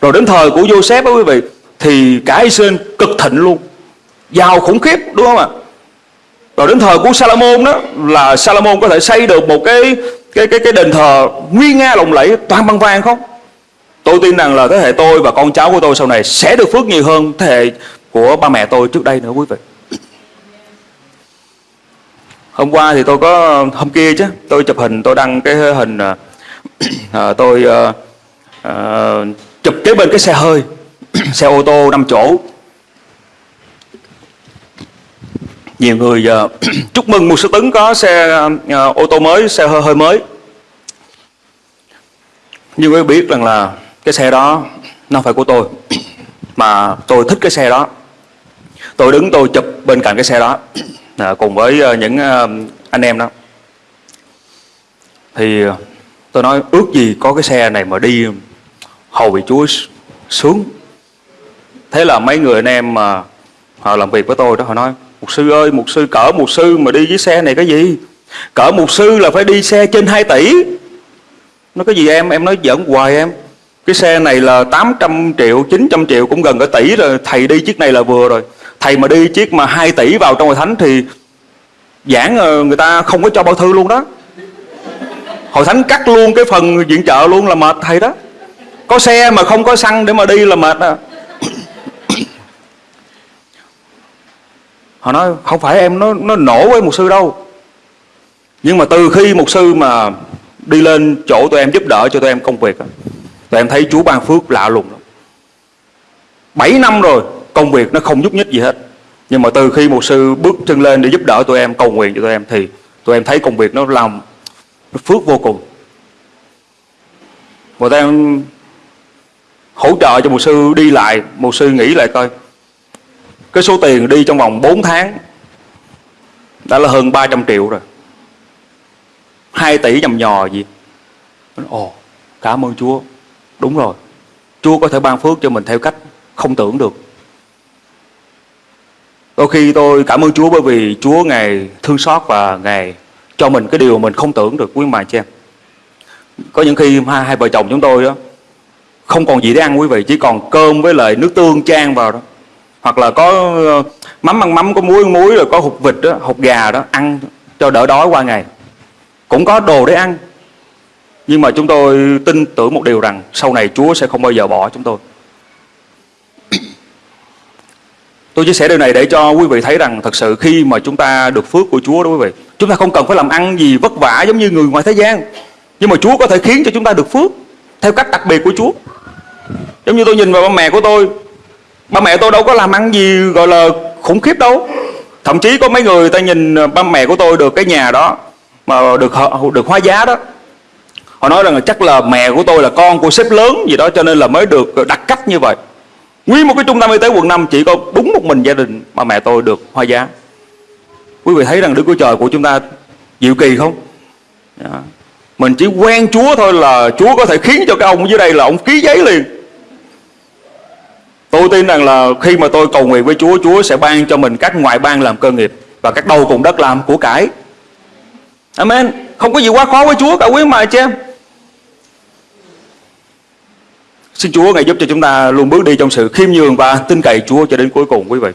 Rồi đến thời của Joseph đó quý vị thì cả Israel cực thịnh luôn. Giàu khủng khiếp đúng không ạ? Rồi đến thời của Salomon đó là Salomon có thể xây được một cái cái cái cái đền thờ nguy nga lộng lẫy toàn bằng vàng không? Tôi tin rằng là thế hệ tôi và con cháu của tôi sau này sẽ được phước nhiều hơn thế hệ của ba mẹ tôi trước đây nữa quý vị. Hôm qua thì tôi có hôm kia chứ, tôi chụp hình tôi đăng cái hình à, à tôi à, à, chụp kế bên cái xe hơi, xe ô tô 5 chỗ. Nhiều người à, chúc mừng một số tấn có xe à, ô tô mới, xe hơi, hơi mới. Nhưng quý biết rằng là cái xe đó nó phải của tôi mà tôi thích cái xe đó. Tôi đứng tôi chụp bên cạnh cái xe đó à, cùng với ờ, những ờ, anh em đó. Thì ờ, tôi nói ước gì có cái xe này mà đi hầu vị chúa sướng. Thế là mấy người anh em mà họ làm việc với tôi đó họ nói mục sư ơi mục sư cỡ mục sư mà đi với xe này cái gì? Cỡ mục sư là phải đi xe trên 2 tỷ. Nó cái gì em? Em nói giỡn hoài em cái xe này là 800 triệu 900 triệu, cũng gần cả tỷ rồi. Thầy đi chiếc này là vừa rồi. Thầy mà đi chiếc mà 2 tỷ vào trong hội thánh thì giảng ờ, người ta không có cho bao thư luôn đó. Hội thánh cắt luôn cái phần viện trợ luôn là mệt thầy đó. Có xe mà không có xăng để mà đi là mệt à. Họ nói, không phải em, nó nó nổ với một sư đâu. Nhưng mà từ khi một sư mà đi lên chỗ tụi em giúp đỡ, cho tụi em công việc Tụi em thấy Chúa ban phước lạ lùng lắm. 7 năm rồi, công việc nó không nhúc nhích gì hết. Nhưng mà từ khi một sư bước chân lên để giúp đỡ tụi em, cầu nguyện cho tụi em, Thì tụi em thấy công việc nó làm nó phước vô cùng. Và tụi em hỗ trợ cho một sư đi lại. Một sư nghĩ lại coi, Cái số tiền đi trong vòng 4 tháng đã là hơn 300 triệu rồi. 2 tỷ nhầm nhò gì? Ồ, cảm ơn Chúa đúng rồi. Chúa có thể ban phước cho mình theo cách không tưởng được. Đôi khi tôi cảm ơn Chúa bởi vì Chúa ngày thương xót và ngày cho mình cái điều mình không tưởng được quý mà chị em. Có những khi hai, hai vợ chồng chúng tôi đó không còn gì để ăn quý vị chỉ còn cơm với lại nước tương chan vào đó. Hoặc là có ờ, mắm ăn mắm có muối ăn muối rồi có hột vịt đó hột gà đó ăn cho đỡ đói qua ngày. Cũng có đồ để ăn nhưng mà chúng tôi tin tưởng một điều rằng sau này Chúa sẽ không bao giờ bỏ chúng tôi. Tôi chia sẻ điều này để cho quý vị thấy rằng thật sự khi mà chúng ta được phước của Chúa đó quý vị Chúng ta không cần phải làm ăn gì vất vả giống như người ngoài thế gian. Nhưng mà Chúa có thể khiến cho chúng ta được phước Theo cách đặc biệt của Chúa. Giống như tôi nhìn vào ba mẹ của tôi Ba mẹ tôi đâu có làm ăn gì gọi là khủng khiếp đâu. Thậm chí có mấy người ta nhìn ba mẹ của tôi được cái nhà đó Mà được được hóa giá đó Họ nói rằng là chắc là mẹ của tôi là con của sếp lớn gì đó, Cho nên là mới được đặt cách như vậy. Nguyên một cái trung tâm y tế quận 5 chỉ có đúng một mình gia đình mà mẹ tôi được hoa giá. Quý vị thấy rằng Đức Chúa Trời của chúng ta diệu kỳ không? Dạ. Mình chỉ quen Chúa thôi là Chúa có thể khiến cho cái ông dưới đây là ông ký giấy liền. Tôi tin rằng là khi mà tôi cầu nguyện với Chúa Chúa sẽ ban cho mình các ngoại bang làm cơ nghiệp Và các đầu cùng đất làm của cải. Amen. Không có gì quá khó với Chúa cả, quý mà chị em. Xin Chúa Ngài giúp cho chúng ta luôn bước đi trong sự khiêm nhường và tin cậy Chúa cho đến cuối cùng quý vị.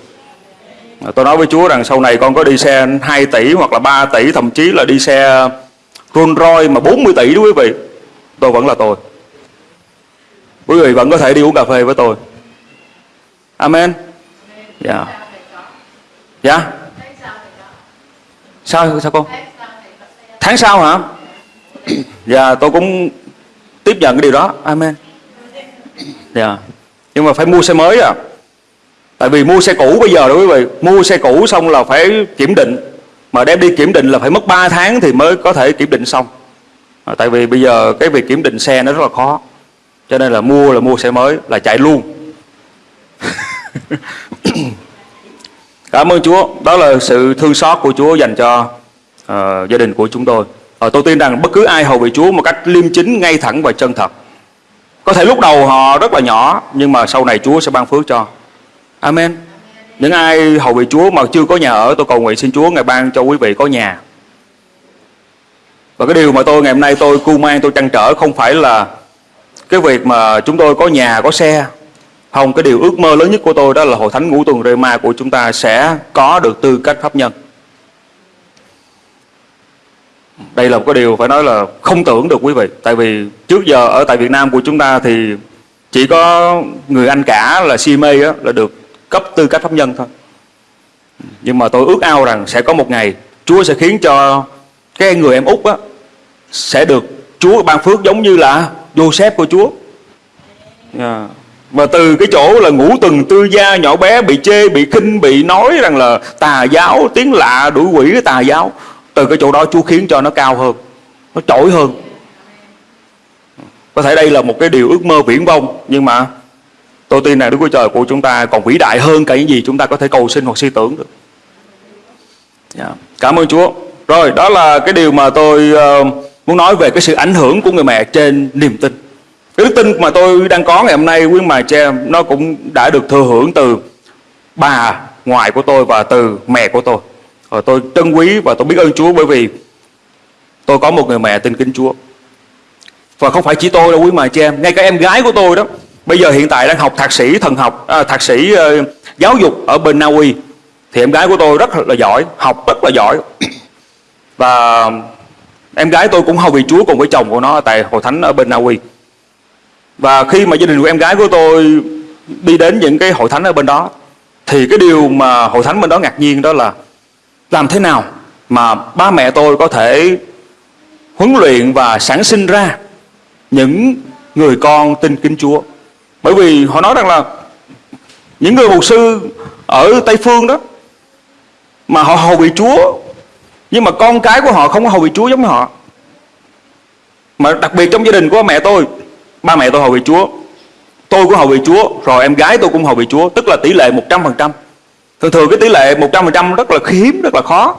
À, tôi nói với Chúa rằng sau này con có đi xe 2 tỷ hoặc là 3 tỷ thậm chí là đi xe Rolls Royce mà 40 tỷ đó quý vị. Tôi vẫn là tôi. Quý vị vẫn có thể đi uống cà phê với tôi. Amen. Dạ. Yeah. Dạ. Yeah. Sao sao con? Tháng sau hả? Dạ yeah, tôi cũng tiếp nhận cái điều đó. Amen. Yeah. Nhưng mà phải mua xe mới à? Tại vì mua xe cũ bây giờ đó quý vị Mua xe cũ xong là phải kiểm định. Mà đem đi kiểm định là phải mất 3 tháng Thì mới có thể kiểm định xong. À, Tại vì bây giờ cái việc kiểm định xe nó rất là khó. Cho nên là mua là mua xe mới Là chạy luôn. Cảm ơn Chúa. Đó là sự thương xót của Chúa dành cho uh, gia đình của chúng tôi. Uh, Tôi tin rằng bất cứ ai hầu vị Chúa Một cách liêm chính, ngay thẳng và chân thật có thể lúc đầu họ rất là nhỏ Nhưng mà sau này Chúa sẽ ban phước cho. Amen. Những ai hầu vị Chúa mà chưa có nhà ở Tôi cầu nguyện xin Chúa ngày ban cho quý vị có nhà. Và cái điều mà tôi ngày hôm nay tôi cu mang tôi trăn trở Không phải là cái việc mà chúng tôi có nhà có xe. Không, cái điều ước mơ lớn nhất của tôi Đó là hội thánh ngũ tuần Rema của chúng ta Sẽ có được tư cách pháp nhân đây là một cái điều phải nói là không tưởng được quý vị. Tại vì trước giờ ở tại Việt Nam của chúng ta thì chỉ có người anh cả là CMA á, là được cấp tư cách pháp nhân thôi. Nhưng mà tôi ước ao rằng sẽ có một ngày Chúa sẽ khiến cho cái người em út á sẽ được Chúa ban phước giống như là Joseph của Chúa. Dạ. Yeah. Và từ cái chỗ là ngủ từng tư gia nhỏ bé bị chê, bị khinh, bị nói rằng là tà giáo, tiếng lạ, đuổi quỷ cái tà giáo từ cái chỗ đó Chúa khiến cho nó cao hơn nó trỗi hơn. Có thể đây là một cái điều ước mơ viễn vông nhưng mà tôi tin rằng Đức Chúa Trời của chúng ta còn vĩ đại hơn cả những gì chúng ta có thể cầu xin hoặc suy tưởng được. Yeah. Cảm ơn Chúa. Rồi đó là cái điều mà tôi uh, muốn nói về cái sự ảnh hưởng của người mẹ trên niềm tin. Cái đức tin mà tôi đang có ngày hôm nay quý mà cha nó cũng đã được thừa hưởng từ bà ngoại của tôi và từ mẹ của tôi và tôi trân quý và tôi biết ơn Chúa bởi vì tôi có một người mẹ tin kính Chúa. Và không phải chỉ tôi đâu quý mà chị em, ngay cả em gái của tôi đó, bây giờ hiện tại đang học thạc sĩ thần học, à, thạc sĩ uh, giáo dục ở bên Na Uy. Thì em gái của tôi rất là giỏi, học rất là giỏi. Và em gái tôi cũng hầu vì Chúa cùng với chồng của nó tại hội thánh ở bên Na Uy. Và khi mà gia đình của em gái của tôi đi đến những cái hội thánh ở bên đó thì cái điều mà hội thánh bên đó ngạc nhiên đó là làm thế nào mà ba mẹ tôi có thể huấn luyện và sản sinh ra những người con tin kính Chúa. Bởi vì họ nói rằng là những người mục sư ở Tây Phương đó mà họ hầu vị Chúa nhưng mà con cái của họ không có hầu vị Chúa giống như họ. Mà đặc biệt trong gia đình của mẹ tôi, ba mẹ tôi hầu vị Chúa, tôi cũng hầu vị Chúa, rồi em gái tôi cũng hầu vị Chúa, tức là tỷ lệ 100%. Thường thường cái tỷ lệ 100% rất là hiếm, rất là khó.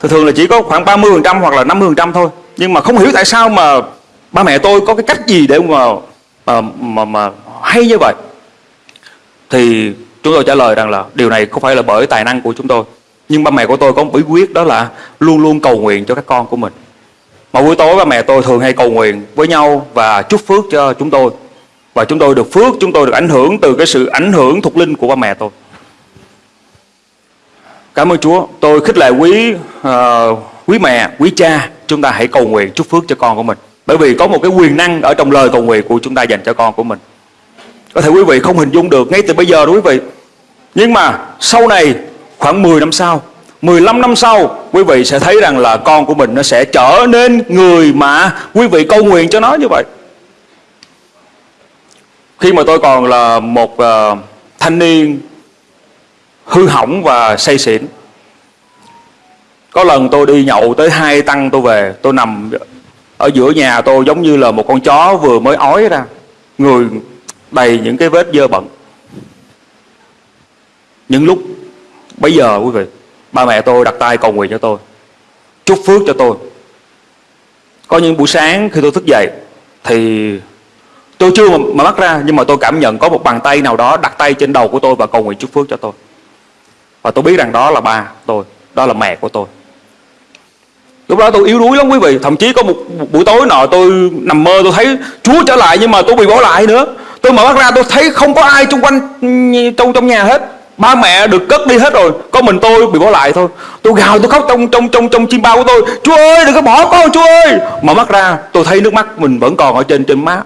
thường thường là chỉ có khoảng 30% hoặc là 50% thôi. Nhưng mà không hiểu tại sao mà ba mẹ tôi có cái cách gì để mà mà mà, mà hay như vậy. Thì chúng tôi trả lời rằng là điều này không phải là bởi tài năng của chúng tôi. Nhưng ba mẹ của tôi có một bí quyết đó là luôn luôn cầu nguyện cho các con của mình. Mà buổi tối ba mẹ tôi thường hay cầu nguyện với nhau và chúc phước cho chúng tôi. Và chúng tôi được phước chúng tôi được ảnh hưởng từ cái sự ảnh hưởng thuộc linh của ba mẹ tôi cảm ơn Chúa. Tôi khích lệ quý uh, quý mẹ quý cha chúng ta hãy cầu nguyện chúc phước cho con của mình. Bởi vì có một cái quyền năng ở trong lời cầu nguyện của chúng ta dành cho con của mình. Có thể quý vị không hình dung được ngay từ bây giờ đó quý vị. Nhưng mà sau này khoảng 10 năm sau 15 năm sau quý vị sẽ thấy rằng là con của mình nó sẽ trở nên người mà quý vị cầu nguyện cho nó như vậy. Khi mà tôi còn là một uh, thanh niên hư hỏng và say xỉn. Có lần tôi đi nhậu tới hai tăng tôi về tôi nằm ở giữa nhà tôi giống như là một con chó vừa mới ói ra người đầy những cái vết dơ bẩn. Những lúc bây giờ quý vị ba mẹ tôi đặt tay cầu nguyện cho tôi chúc phước cho tôi. Có những buổi sáng khi tôi thức dậy thì tôi chưa mà, mà mắt ra nhưng mà tôi cảm nhận có một bàn tay nào đó đặt tay trên đầu của tôi và cầu nguyện chúc phước cho tôi và tôi biết rằng đó là ba tôi đó là mẹ của tôi. Lúc đó tôi yếu đuối lắm quý vị. Thậm chí có một, buổi tối nọ tôi nằm mơ tôi thấy chúa trở lại nhưng mà tôi bị bỏ lại nữa. Tôi mở mắt ra tôi thấy không có ai xung quanh trong trong nhà hết. Ba mẹ được cất đi hết rồi. Có mình tôi bị bỏ lại thôi. Tôi gào tôi khóc trong trong trong trong chim bao của tôi. Chúa ơi đừng có bỏ con chúa ơi! Mở mắt ra tôi thấy nước mắt mình vẫn còn ở trên trên má.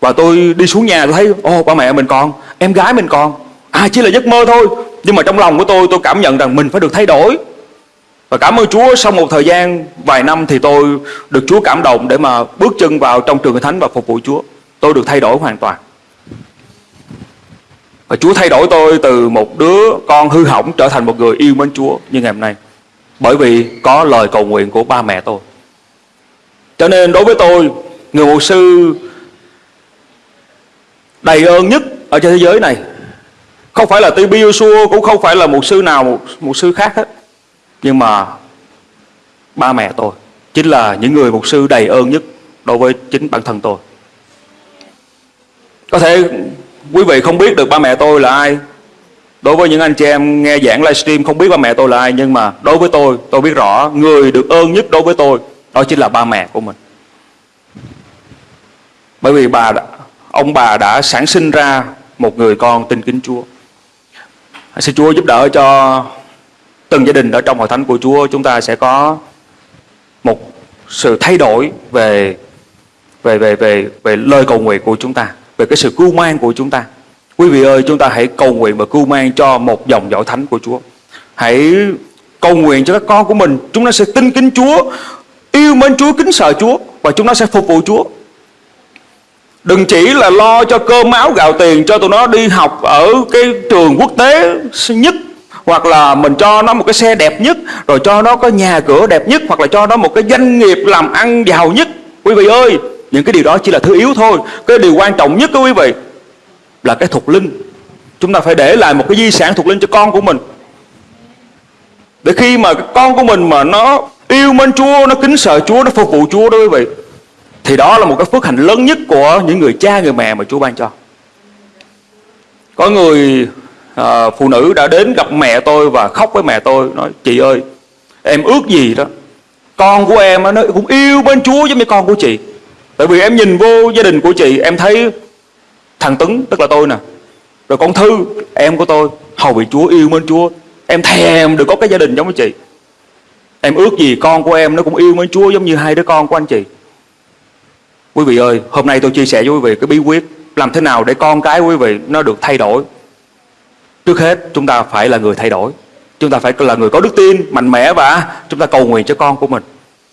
Và tôi đi xuống nhà tôi thấy ô ba mẹ mình còn em gái mình còn. À chỉ là giấc mơ thôi nhưng mà trong lòng của tôi tôi cảm nhận rằng mình phải được thay đổi và cảm ơn Chúa sau một thời gian vài năm thì tôi được Chúa cảm động để mà bước chân vào trong trường thánh và phục vụ Chúa. Tôi được thay đổi hoàn toàn. Và Chúa thay đổi tôi từ một đứa con hư hỏng trở thành một người yêu mến Chúa như ngày hôm nay. Bởi vì có lời cầu nguyện của ba mẹ tôi. Cho nên đối với tôi, người mục sư đầy ơn nhất ở trên thế giới này không phải là Tư Joshua cũng không phải là một sư nào một, một sư khác hết. Nhưng mà ba mẹ tôi chính là những người mục sư đầy ơn nhất đối với chính bản thân tôi. Có thể quý vị không biết được ba mẹ tôi là ai. Đối với những anh chị em nghe giảng livestream không biết ba mẹ tôi là ai nhưng mà đối với tôi tôi biết rõ người được ơn nhất đối với tôi đó chính là ba mẹ của mình. Bởi vì bà ông bà đã sản sinh ra một người con tin kính Chúa xin Chúa giúp đỡ cho từng gia đình ở trong hội thánh của Chúa chúng ta sẽ có một sự thay đổi về về về về về lời cầu nguyện của chúng ta, về cái sự cưu mang của chúng ta. Quý vị ơi, chúng ta hãy cầu nguyện và cưu mang cho một dòng dõi thánh của Chúa. Hãy cầu nguyện cho các con của mình, chúng nó sẽ tin kính Chúa, yêu mến Chúa, kính sợ Chúa và chúng nó sẽ phục vụ Chúa. Đừng chỉ là lo cho cơm áo gạo tiền cho tụi nó đi học ở cái trường quốc tế nhất, hoặc là mình cho nó một cái xe đẹp nhất, rồi cho nó có nhà cửa đẹp nhất, hoặc là cho nó một cái doanh nghiệp làm ăn giàu nhất. Quý vị ơi, những cái điều đó chỉ là thứ yếu thôi. Cái điều quan trọng nhất của quý vị, là cái thuộc linh. Chúng ta phải để lại một cái di sản thuộc linh cho con của mình. Để khi mà con của mình mà nó yêu mến Chúa, nó kính sợ Chúa, nó phục vụ Chúa đó, quý vị thì đó là một cái phước hạnh lớn nhất của những người cha người mẹ mà Chúa ban cho. Có người à, phụ nữ đã đến gặp mẹ tôi và khóc với mẹ tôi nói chị ơi em ước gì đó con của em nó cũng yêu bên Chúa giống như con của chị. Tại vì em nhìn vô gia đình của chị em thấy thằng Tuấn tức là tôi nè rồi con Thư em của tôi hầu bị Chúa yêu bên Chúa. Em thèm được có cái gia đình giống với chị. Em ước gì con của em nó cũng yêu mến Chúa giống như hai đứa con của anh chị quý vị ơi hôm nay tôi chia sẻ với quý vị cái bí quyết làm thế nào để con cái quý vị nó được thay đổi. Trước hết chúng ta phải là người thay đổi. Chúng ta phải là người có đức tin mạnh mẽ và chúng ta cầu nguyện cho con của mình.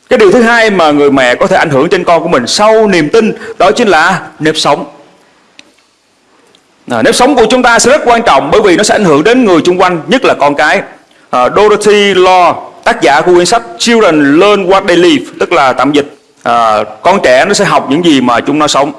Cái điều thứ hai mà người mẹ có thể ảnh hưởng trên con của mình sau niềm tin Đó chính là nếp sống. À, Nếp sống của chúng ta sẽ rất quan trọng bởi vì nó sẽ ảnh hưởng đến người xung quanh Nhất là con cái. À, Dorothy Law tác giả của quyển sách Children Learn What They Live Tức là tạm dịch à, Con trẻ nó sẽ học những gì mà chúng nó sống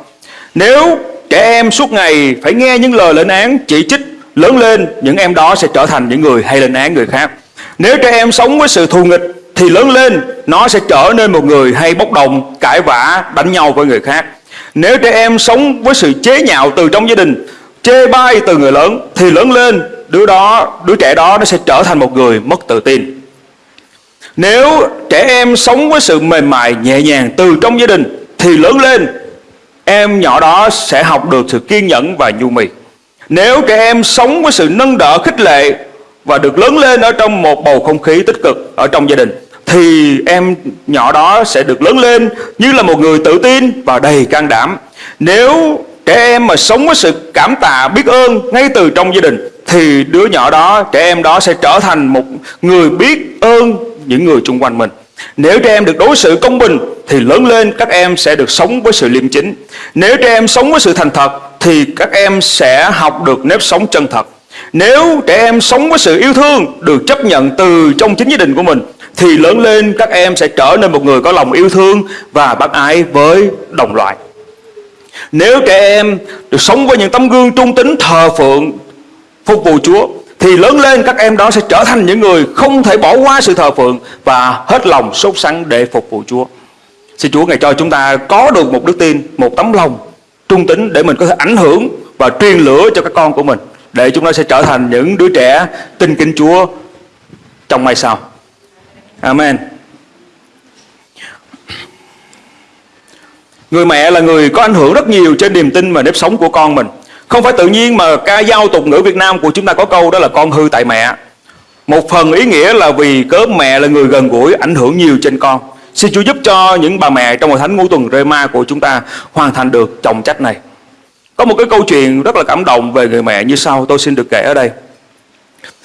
Nếu trẻ em suốt ngày phải nghe những lời lên án chỉ trích lớn lên những em đó sẽ trở thành những người hay lên án người khác Nếu trẻ em sống với sự thù nghịch thì lớn lên nó sẽ trở nên một người hay bốc đồng, cãi vã, đánh nhau với người khác. Nếu trẻ em sống với sự chế nhạo từ trong gia đình, chê bai từ người lớn thì lớn lên đứa đó, đứa trẻ đó nó sẽ trở thành một người mất tự tin. Nếu trẻ em sống với sự mềm mại nhẹ nhàng từ trong gia đình thì lớn lên em nhỏ đó sẽ học được sự kiên nhẫn và nhu mì. Nếu trẻ em sống với sự nâng đỡ khích lệ và được lớn lên ở trong một bầu không khí tích cực ở trong gia đình thì em nhỏ đó sẽ được lớn lên như là một người tự tin và đầy can đảm. Nếu trẻ em mà sống với sự cảm tạ biết ơn ngay từ trong gia đình thì đứa nhỏ đó, trẻ em đó sẽ trở thành một người biết ơn những người xung quanh mình. Nếu trẻ em được đối xử công bình, thì lớn lên các em sẽ được sống với sự liêm chính. Nếu trẻ em sống với sự thành thật, thì các em sẽ học được nếp sống chân thật. Nếu trẻ em sống với sự yêu thương được chấp nhận từ trong chính gia đình của mình, thì lớn lên các em sẽ trở nên một người có lòng yêu thương và bác ái với đồng loại. Nếu trẻ em được sống với những tấm gương trung tín thờ phượng, phục vụ Chúa thì lớn lên các em đó sẽ trở thành những người không thể bỏ qua sự thờ phượng và hết lòng sốt sắng để phục vụ Chúa. Xin Chúa ngày cho chúng ta có được một đức tin, một tấm lòng trung tín để mình có thể ảnh hưởng và truyền lửa cho các con của mình để chúng ta sẽ trở thành những đứa trẻ tin kính Chúa trong mai sau. Amen. Người mẹ là người có ảnh hưởng rất nhiều trên niềm tin và nếp sống của con mình. Không phải tự nhiên mà ca dao tục ngữ Việt Nam của chúng ta có câu đó là con hư tại mẹ. Một phần ý nghĩa là vì cớ mẹ là người gần gũi, ảnh hưởng nhiều trên con. Xin Chúa giúp cho những bà mẹ trong hội thánh ngũ tuần rê ma của chúng ta hoàn thành được trọng trách này. Có một cái câu chuyện rất là cảm động về người mẹ như sau, tôi xin được kể ở đây.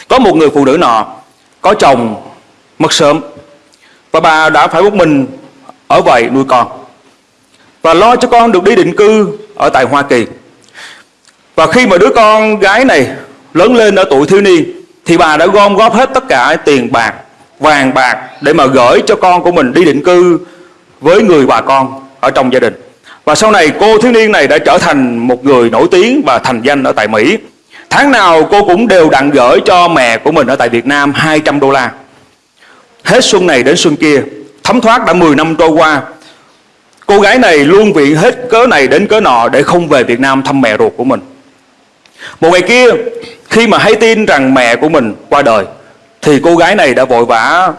Có một người phụ nữ nọ, có chồng, mất sớm, và bà đã phải một mình ở vậy nuôi con và lo cho con được đi định cư ở tại Hoa Kỳ. Và khi mà đứa con gái này lớn lên ở tuổi thiếu niên thì bà đã gom góp hết tất cả tiền bạc, vàng bạc để mà gửi cho con của mình đi định cư với người bà con ở trong gia đình. Và sau này cô thiếu niên này đã trở thành một người nổi tiếng và thành danh ở tại Mỹ. Tháng nào cô cũng đều đặn gửi cho mẹ của mình ở tại Việt Nam 200 đô la. Hết xuân này đến xuân kia, thấm thoát đã 10 năm trôi qua. Cô gái này luôn viện hết cớ này đến cớ nọ để không về Việt Nam thăm mẹ ruột của mình. Một ngày kia, khi mà hay tin rằng mẹ của mình qua đời, thì cô gái này đã vội vã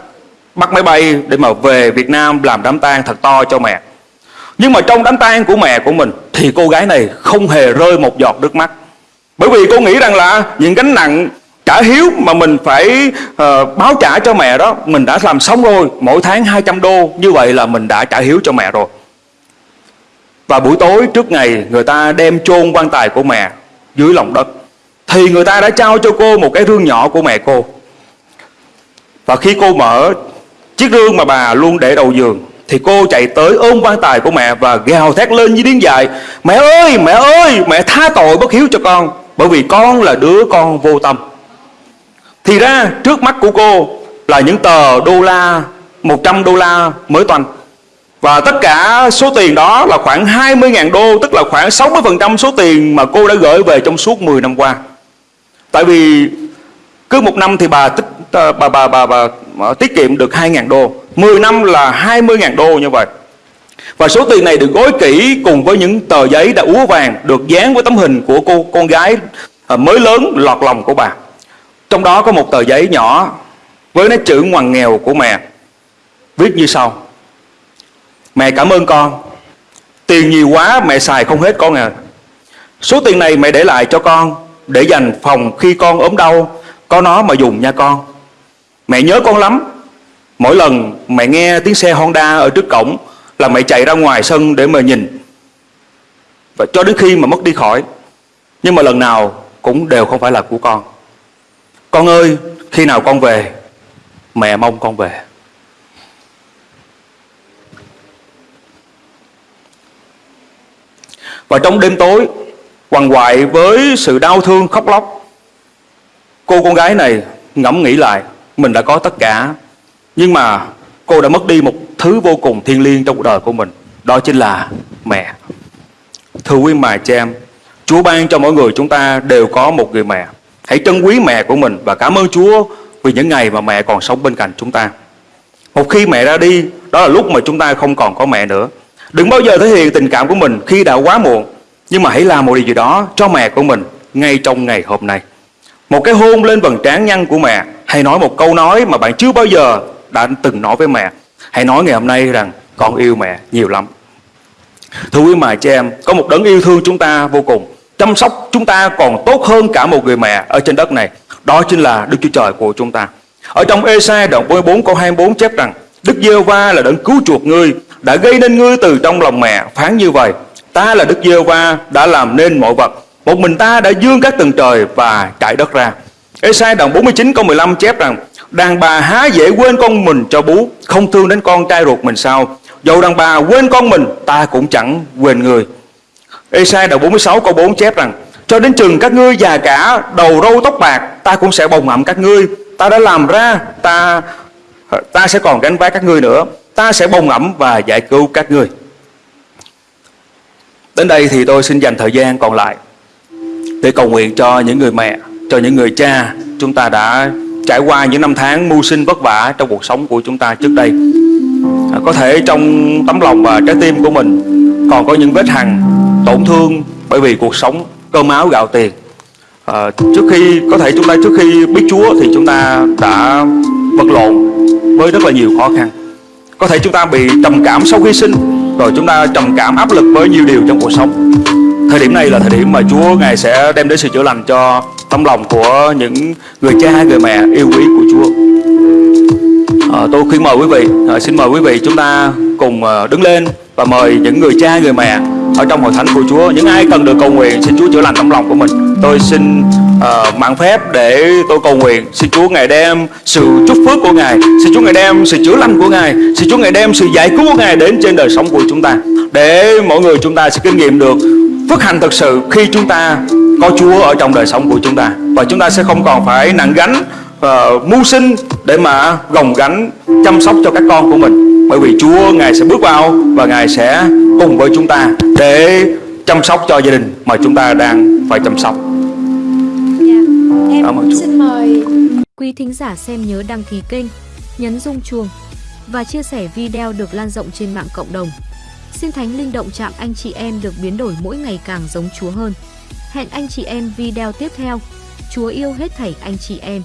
bắt máy bay để mà về Việt Nam làm đám tang thật to cho mẹ. Nhưng mà trong đám tang của mẹ của mình thì cô gái này không hề rơi một giọt nước mắt. Bởi vì cô nghĩ rằng là những gánh nặng trả hiếu mà mình phải uh, báo trả cho mẹ đó mình đã làm xong rồi mỗi tháng 200 đô như vậy là mình đã trả hiếu cho mẹ rồi và buổi tối trước ngày người ta đem chôn quan tài của mẹ dưới lòng đất. Thì người ta đã trao cho cô một cái rương nhỏ của mẹ cô. Và khi cô mở chiếc rương mà bà luôn để đầu giường, thì cô chạy tới ôm quan tài của mẹ và gào thét lên với tiếng dài mẹ ơi mẹ ơi, mẹ tha tội bất hiếu cho con, bởi vì con là đứa con vô tâm. Thì ra, trước mắt của cô là những tờ đô la 100 đô la mới toanh và tất cả số tiền đó là khoảng 20.000 đô Tức là khoảng 60% số tiền mà cô đã gửi về trong suốt 10 năm qua. Tại vì cứ một năm thì bà tích bà bà bà, bà, bà, bà tiết kiệm được 2.000 đô. 10 năm là 20.000 đô như vậy. Và số tiền này được gói kỹ cùng với những tờ giấy đã úa vàng Được dán với tấm hình của cô con gái ờ, mới lớn lọt lòng của bà. Trong đó có một tờ giấy nhỏ với nét chữ ngoằn nghèo của mẹ Viết như sau. Mẹ cảm ơn con. Tiền nhiều quá, mẹ xài không hết con à Số tiền này mẹ để lại cho con, Để dành phòng khi con ốm đau. Có nó mà dùng nha con. Mẹ nhớ con lắm. Mỗi lần mẹ nghe tiếng xe Honda ở trước cổng Là mẹ chạy ra ngoài sân để mà nhìn. Và cho đến khi mà mất đi khỏi. Nhưng mà lần nào cũng đều không phải là của con. Con ơi, khi nào con về, Mẹ mong con về. Và trong đêm tối hoàng hoại với sự đau thương khóc lóc Cô con gái này ngẫm nghĩ lại Mình đã có tất cả Nhưng mà cô đã mất đi một thứ vô cùng thiêng liêng trong cuộc đời của mình Đó chính là mẹ Thưa quý mài cha em Chúa ban cho mỗi người chúng ta đều có một người mẹ Hãy trân quý mẹ của mình Và cảm ơn Chúa vì những ngày mà mẹ còn sống bên cạnh chúng ta. Một khi mẹ ra đi, đó là lúc mà chúng ta không còn có mẹ nữa. Đừng bao giờ thể hiện tình cảm của mình khi đã quá muộn, nhưng mà hãy làm một điều gì đó cho mẹ của mình ngay trong ngày hôm nay. Một cái hôn lên vầng trán nhăn của mẹ, hay nói một câu nói mà bạn chưa bao giờ đã từng nói với mẹ. Hãy nói ngày hôm nay rằng con yêu mẹ nhiều lắm. Thưa quý mẹ chị em, có một đấng yêu thương chúng ta vô cùng, chăm sóc chúng ta còn tốt hơn cả một người mẹ ở trên đất này. Đó chính là Đức Chúa Trời của chúng ta. Ở trong Ê-sai đoạn 44 câu 24 chép rằng Đức giê va là đấng cứu chuộc ngươi đã gây nên ngươi từ trong lòng mẹ, phán như vậy, ta là Đức giê va đã làm nên mọi vật. Một mình ta đã dương các tầng trời và trải đất ra. Esai đoạn 49 câu 15 chép rằng, Đàn bà há dễ quên con mình cho bú, Không thương đến con trai ruột mình sao? Dầu đàn bà quên con mình, Ta cũng chẳng quên người. Esai đoạn 46 câu 4 chép rằng, Cho đến chừng các ngươi già cả, Đầu râu tóc bạc, Ta cũng sẽ bồng ẩm các ngươi. Ta đã làm ra, Ta ta sẽ còn gánh vác các ngươi nữa. Ta sẽ bông ẩm và giải cứu các ngươi. Đến đây thì tôi xin dành thời gian còn lại Để cầu nguyện cho những người mẹ Cho những người cha Chúng ta đã trải qua những năm tháng mưu sinh vất vả Trong cuộc sống của chúng ta trước đây. À, Có thể trong tấm lòng và trái tim của mình Còn có những vết hằn Tổn thương bởi vì cuộc sống cơm áo gạo tiền. À, Trước khi Có thể chúng ta trước khi biết Chúa Thì chúng ta đã vật lộn với rất là nhiều khó khăn có thể chúng ta bị trầm cảm sau khi sinh rồi chúng ta trầm cảm áp lực với nhiều điều trong cuộc sống. Thời điểm này là thời điểm mà Chúa ngài sẽ đem đến sự chữa lành cho tâm lòng của những người cha người mẹ yêu quý của Chúa. À, tôi khuyên mời quý vị à, xin mời quý vị chúng ta cùng à, đứng lên và mời những người cha người mẹ ở trong hội thánh của Chúa những ai cần được cầu nguyện xin Chúa chữa lành tấm lòng của mình. Tôi xin ờ, uh, mạng phép để tôi cầu nguyện. Xin Chúa ngài đem sự chúc phước của ngài. Xin Chúa ngài đem sự chữa lành của ngài. Xin Chúa ngài đem sự giải cứu của ngài đến trên đời sống của chúng ta để mọi người chúng ta sẽ kinh nghiệm được phước hạnh thực sự khi chúng ta có Chúa ở trong đời sống của chúng ta. Và chúng ta sẽ không còn phải nặng gánh uh, mưu sinh để mà gồng gánh chăm sóc cho các con của mình. Bởi vì Chúa ngài sẽ bước vào và ngài sẽ cùng với chúng ta để chăm sóc cho gia đình mà chúng ta đang phải chăm sóc. Dạ, em Cảm ơn xin mời Quý thính giả xem nhớ đăng ký kênh, nhấn rung chuông và chia sẻ video được lan rộng trên mạng cộng đồng. Xin Thánh Linh động chạm anh chị em được biến đổi mỗi ngày càng giống Chúa hơn. Hẹn anh chị em video tiếp theo. Chúa yêu hết thảy anh chị em.